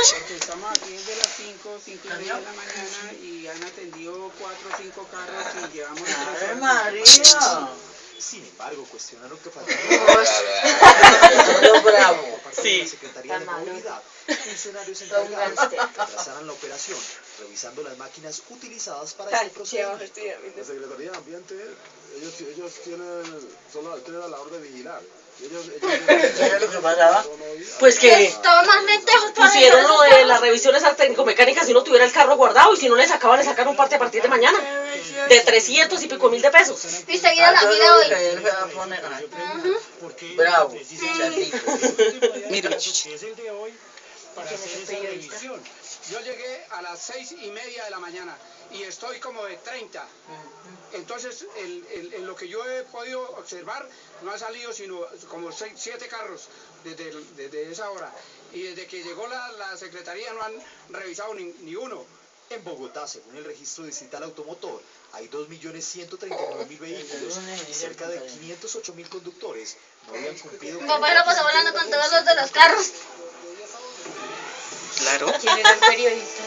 Estamos aquí desde las 5, 5 y media de la mañana y han atendido 4 o 5 carros y llevamos 3 ¡Ave. María! Sin embargo, cuestionaron que faltaba Todo bravo. De Sí. la Secretaría de. Movilidad, funcionarios encargados que atrasaran la operación, revisando las máquinas utilizadas para este procedimiento. La Secretaría de Ambiente, ellos, ellos tienen, solo tienen la labor de vigilar. Ellos, ellos, ¿Sabes lo que pasaba? Pues que pusieron lo de las revisiones uno tuviera el carro guardado y si no le sacaban, le sacaron parte a partir de mañana. De 300 y pico mil de pesos. Y seguida la Ah, yo vida hoy. a. Bravo. Chatito. Mire, es el de hoy para hacer esa revisión. Yo llegué a las 6 y media de la mañana y estoy como de 30. Entonces, el- el- en lo que yo he podido observar, no ha salido sino como 7 carros desde, el- desde esa hora. Y desde que llegó la, la secretaría no han revisado ni, ni uno. En Bogotá, según el registro distrital automotor, hay 2.139.000 vehículos y cerca de 508.000 conductores no habían cumplido Mi papá lo pasó de con todos los de los carros. Claro. ¿Quién era el periodista?